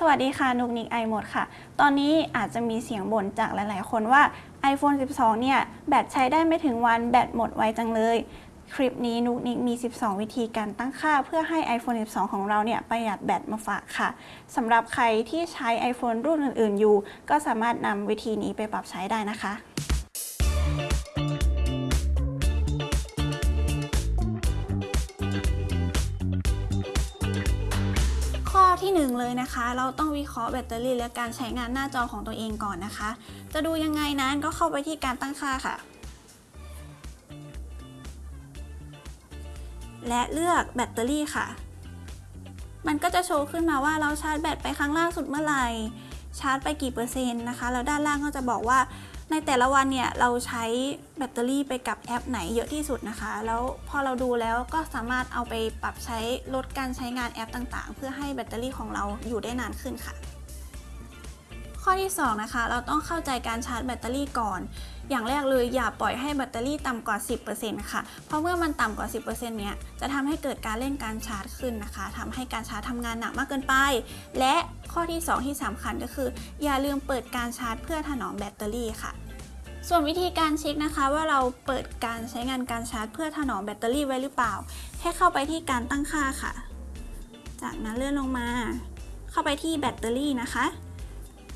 สวัสดีค่ะนุกนิกไอหมดค่ะ ตอนนี้อาจจะมีเสียงบ่นจากหลาย ๆ คนว่า iPhone 12 เนี่ย แบตใช้ได้ไม่ถึงวันแบตหมดไวจังเลย คลิปนี้นุกนิกมี 12 วิธีการตั้งค่า เพื่อให้ iPhone 12 ของเราเนี่ยประหยัดแบตมาฝากค่ะสำหรับใครที่ใช้ iPhone รุ่นอื่น ๆ อยู่ ก็สามารถนำวิธีนี้ไปปรับใช้ได้นะคะ ที่หนึ่งเลยนะคะ เราต้องวิเคราะห์แบตเตอรี่และการใช้งานหน้าจอของตัวเองก่อนนะคะ จะดูยังไงนั้นก็เข้าไปที่การตั้งค่าค่ะ และเลือกแบตเตอรี่ค่ะ มันก็จะโชว์ขึ้นมาว่าเราชาร์จแบตไปครั้งล่าสุดเมื่อไหร่ ชาร์จไปกี่เปอร์เซ็นต์นะคะ แล้วด้านล่างก็จะบอกว่า ในแต่ละวันเนี่ยเราใช้แบตเตอรี่ไปกับแอปไหนเยอะที่สุดนะคะ แล้วพอเราดูแล้วก็สามารถเอาไปปรับใช้ลดการใช้งานแอปต่างๆ เพื่อให้แบตเตอรี่ของเราอยู่ได้นานขึ้นค่ะ ข้อที่ 2 นะคะ เราต้องเข้าใจการชาร์จแบตเตอรี่ก่อน อย่างแรกเลยอย่าปล่อยให้แบตเตอรี่ต่ำกว่า 10%ค่ะ เพราะเมื่อมันต่ำกว่า 10%เนี้ยจะทำให้เกิดการเร่งการชาร์จขึ้นนะคะทำให้การชาร์จทำงานหนักมากเกินไป และข้อที่ 2 ที่สำคัญก็คือ อย่าลืมเปิดการชาร์จเพื่อถนอมแบตเตอรี่ค่ะ ส่วนวิธีการเช็คนะคะว่าเราเปิดการใช้งานการชาร์จ เพื่อถนอมแบตเตอรี่ไว้หรือเปล่าให้เข้าไปที่การตั้งค่าค่ะ จากนั้นเลื่อนลงมา เข้าไปที่แบตเตอรี่นะคะ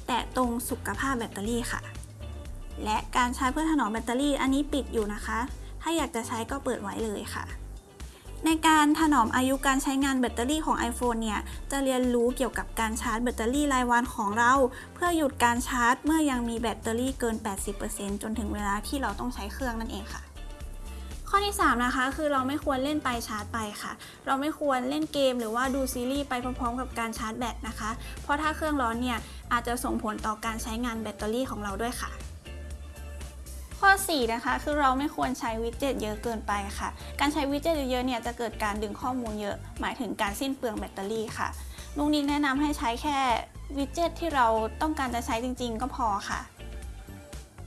แตะตรงสุขภาพแบตเตอรี่ค่ะ และการชาร์จเพื่อถนอมแบตเตอรี่อันนี้ปิดอยู่นะคะ ถ้าอยากจะใช้ก็เปิดไว้เลยค่ะ ในการถนอมอายุการใช้งานแบตเตอรี่ของ iPhone เนี่ย จะเรียนรู้เกี่ยวกับการชาร์จแบตเตอรี่รายวันของเรา เพื่อหยุดการชาร์จ เมื่อยังมีแบตเตอรี่เกิน 80%จนถึงเวลาที่เราต้องใช้เครื่องนั่นเองค่ะ ข้อที่ 3 นะคะ คือเราไม่ควรเล่นไปชาร์จไปค่ะ เราไม่ควรเล่นเกมหรือว่าดูซีรีส์ไปพร้อมๆกับการชาร์จแบตนะคะ เพราะถ้าเครื่องร้อนเนี่ยอาจจะส่งผลต่อการใช้งานแบตเตอรี่ของเราด้วยค่ะ ข้อ 4 นะคะ คือเราไม่ควรใช้ widget เยอะเกินไปค่ะ การใช้ widget เยอะๆเนี่ยจะเกิดการดึงข้อมูลเยอะ หมายถึงการสิ้นเปลืองแบตเตอรี่ค่ะนุกนิกแนะนำให้ใช้แค่ widget ที่เราต้องการจะใช้จริง ๆ ก็พอค่ะ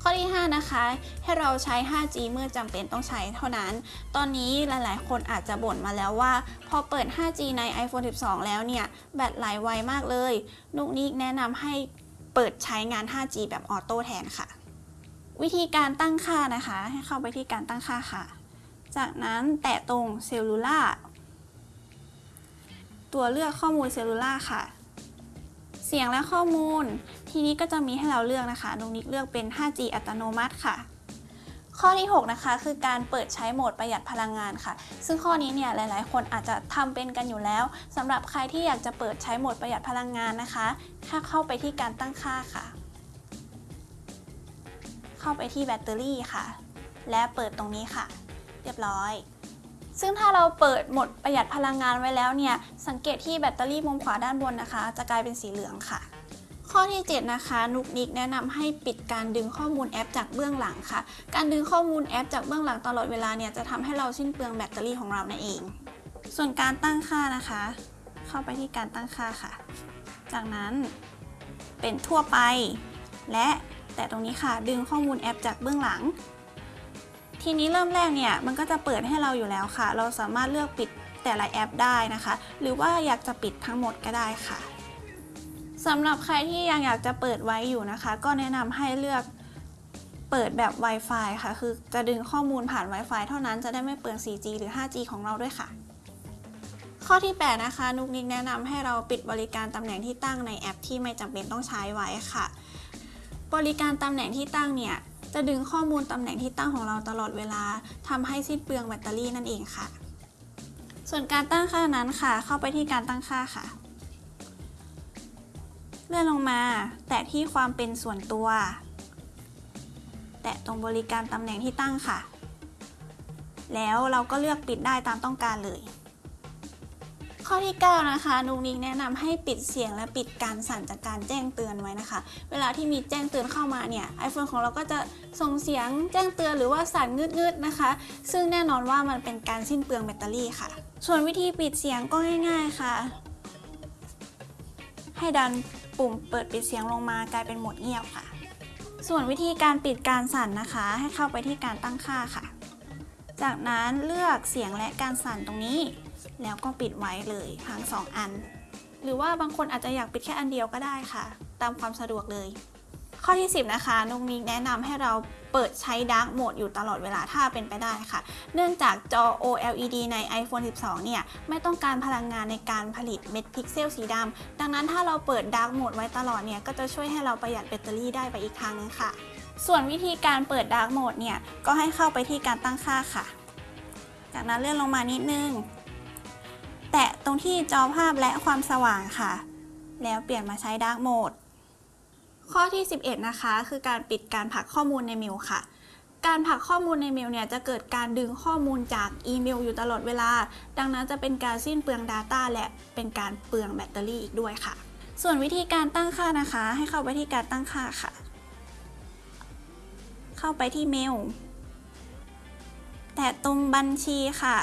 ข้อที่ 5 นะคะ ให้เราใช้ 5G เมื่อจำเป็นต้องใช้เท่านั้น ตอนนี้หลายๆ คนอาจจะบ่นมาแล้วว่า พอเปิด 5G ใน iPhone 12 แล้วเนี่ย แบตไหลไวมากเลย นุกนิกแนะนำให้เปิดใช้งาน 5G แบบ auto แทนค่ะ วิธีการตั้งค่านะคะ ให้เข้าไปที่การตั้งค่าค่ะ จากนั้นแตะตรง Cellularตัวเลือกข้อมูลเซลลูล่าค่ะ เสียงและข้อมูล ทีนี้ก็จะมีให้เราเลือกนะคะนุกนิกเลือกเป็น 5G อัตโนมัติค่ะข้อที่ 6 นะคะ คือการเปิดใช้โหมดประหยัดพลังงานค่ะ ซึ่งข้อนี้เนี่ยหลาย ๆ คนอาจจะทำเป็นกันอยู่แล้วสำหรับใครที่อยากจะเปิดใช้โหมดประหยัดพลังงานนะคะถ้าเข้าไปที่การตั้งค่าค่ะ เข้าไปที่แบตเตอรี่ค่ะ และเปิดตรงนี้ค่ะ เรียบร้อย ซึ่งถ้าเราเปิดโหมดประหยัดพลังงานไว้แล้วเนี่ย สังเกตที่แบตเตอรี่มุมขวาด้านบนนะคะ จะกลายเป็นสีเหลืองค่ะ ข้อที่ 7 นะคะนุกนิกแนะนำให้ปิดการดึงข้อมูลแอปจากเบื้องหลังค่ะ การดึงข้อมูลแอปจากเบื้องหลังตลอดเวลาเนี่ยจะทำให้เราสิ้นเปลืองแบตเตอรี่ของเรานั่นเอง ส่วนการตั้งค่านะคะ เข้าไปที่การตั้งค่าค่ะ จากนั้นเป็นทั่วไปและ แต่ตรงนี้ค่ะ ดึงข้อมูลแอปจากเบื้องหลัง ทีนี้เริ่มแรกเนี่ยมันก็จะเปิดให้เราอยู่แล้วค่ะ เราสามารถเลือกปิดแต่ละแอปได้นะคะ หรือว่าอยากจะปิดทั้งหมดก็ได้ค่ะสำหรับใครที่ยังอยากจะเปิดไว้อยู่นะคะ ก็แนะนำให้เลือกเปิดแบบ Wi-Fi ค่ะ คือจะดึงข้อมูลผ่าน Wi-Fi เท่านั้นจะได้ไม่เปลือง 4G หรือ 5G ของเราด้วยค่ะ ข้อที่ 8 นะคะ นุกนิกแนะนำให้เราปิดบริการตำแหน่งที่ตั้งในแอปที่ไม่จำเป็นต้องใช้ไว้ค่ะ บริการตำแหน่งที่ตั้งเนี่ย จะดึงข้อมูลตำแหน่งที่ตั้งของเราตลอดเวลาทำให้สิ้นเปลืองแบตเตอรี่นั่นเองค่ะ ส่วนการตั้งค่านั้นค่ะ เข้าไปที่การตั้งค่าค่ะ เลื่อนลงมา แตะที่ความเป็นส่วนตัว แตะตรงบริการตำแหน่งที่ตั้งค่ะ แล้วเราก็เลือกปิดได้ตามต้องการเลย ข้อที่ 9 นะคะนุกนิกแนะนำให้ปิดเสียงและปิดการสั่นจากการแจ้งเตือนไว้นะคะ เวลาที่มีแจ้งเตือนเข้ามาเนี่ย iPhone ของเราก็จะส่งเสียงแจ้งเตือนหรือว่าสั่นงืดๆนะคะ ซึ่งแน่นอนว่ามันเป็นการสิ้นเปลืองแบตเตอรี่ค่ะ ส่วนวิธีปิดเสียงก็ง่าย ๆค่ะ ให้ดันปุ่มเปิดปิดเสียงลงมากลายเป็นโหมดเงียบค่ะ ส่วนวิธีการปิดการสั่นนะคะ ให้เข้าไปที่การตั้งค่าค่ะ จากนั้นเลือกเสียงและการสั่นตรงนี้ แล้วก็ปิดไว้เลยทั้งสองอัน หรือว่าบางคนอาจจะอยากปิดแค่อันเดียวก็ได้ค่ะ ตามความสะดวกเลย ข้อที่ 10 นะคะนุกนิกแนะนำให้เราเปิดใช้ Dark Mode อยู่ตลอดเวลาถ้าเป็นไปได้ค่ะ เนื่องจากจอ OLED ใน iPhone 12 เนี่ย ไม่ต้องการพลังงานในการผลิตเม็ดพิกเซลสีดำดังนั้นถ้าเราเปิด Dark Mode ไว้ตลอดเนี่ย ก็จะช่วยให้เราประหยัดแบตเตอรี่ได้ไปอีกทางนึงค่ะ ส่วนวิธีการเปิด Dark Mode เนี่ย ก็ให้เข้าไปที่การตั้งค่าค่ะ จากนั้นเลื่อนลงมานิดนึง แตะตรงที่จอภาพและความสว่างค่ะ แล้วเปลี่ยนมาใช้ Dark Mode ข้อที่ 11 นะคะ คือการปิดการผลักข้อมูลในเมลค่ะ การผลักข้อมูลในเมลเนี่ยจะเกิดการดึงข้อมูลจากอีเมลอยู่ตลอดเวลา ดังนั้นจะเป็นการสิ้นเปลือง Data และเป็นการเปลืองแบตเตอรี่อีกด้วยค่ะ ส่วนวิธีการตั้งค่านะคะ ให้เข้าไปที่การตั้งค่าค่ะ เข้าไปที่เมล แตะตรงบัญชีค่ะ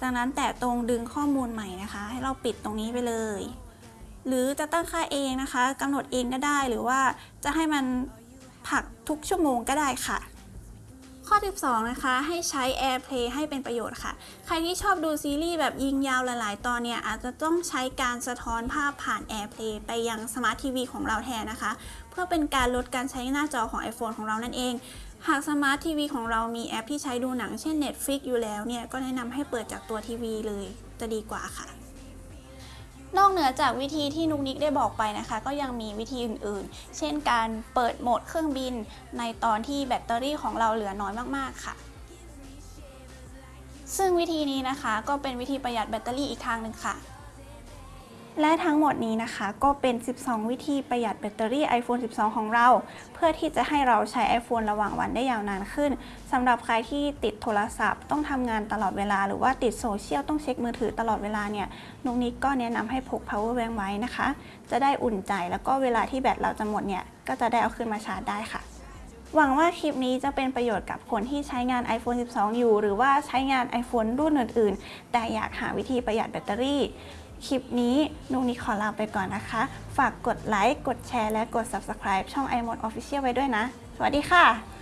จากนั้นแตะตรงดึงข้อมูลใหม่นะคะ ให้เราปิดตรงนี้ไปเลย หรือจะตั้งค่าเองนะคะกำหนดเองก็ได้หรือว่าจะให้มันผลักทุกชั่วโมงก็ได้ค่ะ ข้อ 12 นะคะ ให้ใช้ AirPlay ให้เป็นประโยชน์ค่ะ ใครที่ชอบดูซีรีส์แบบยิงยาวหลาย ๆ ตอนเนี่ย อาจจะต้องใช้การสะท้อนภาพผ่าน AirPlay ไปยังสมาร์ททีวีของเราแทนนะคะ เพื่อเป็นการลดการใช้หน้าจอของ iPhone ของเรานั่นเอง หากสมาร์ททีวีของเรามีแอปที่ใช้ดูหนังเช่น Netflix อยู่แล้วเนี่ย ก็แนะนำให้เปิดจากตัวทีวีเลยจะดีกว่าค่ะ นอกเหนือจากวิธีที่นุกนิกได้บอกไปนะคะ ก็ยังมีวิธีอื่นๆ เช่นการเปิดโหมดเครื่องบินในตอนที่แบตเตอรี่ของเราเหลือน้อยมากๆค่ะ ซึ่งวิธีนี้นะคะก็เป็นวิธีประหยัดแบตเตอรี่อีกทางหนึ่งค่ะ และทั้งหมดนี้นะคะก็เป็น 12 วิธีประหยัดแบตเตอรี่ iPhone 12 ของเรา เพื่อที่จะให้เราใช้ iPhone ระหว่างวันได้ยาวนานขึ้นสำหรับใครที่ติดโทรศัพท์ ต้องทำงานตลอดเวลา หรือว่าติดโซเชียลต้องเช็คมือถือตลอดเวลาเนี่ยนุกนิกก็แนะนำให้พก power bank ไว้นะคะ จะได้อุ่นใจแล้วก็เวลาที่แบตเราจะหมดเนี่ยก็จะได้เอาคืนมาชาร์จได้ค่ะหวังว่าคลิปนี้จะเป็นประโยชน์กับคนที่ใช้งาน iPhone 12 อยู่ หรือว่าใช้งาน iPhone รุ่นอื่น ๆ แต่อยากหาวิธีประหยัดแบตเตอรี่ คลิปนี้นุกนิกขอลาไปก่อนนะคะ ฝากกดไลค์ กดแชร์ และกด Subscribe ช่อง iMode Official ไว้ด้วยนะ สวัสดีค่ะ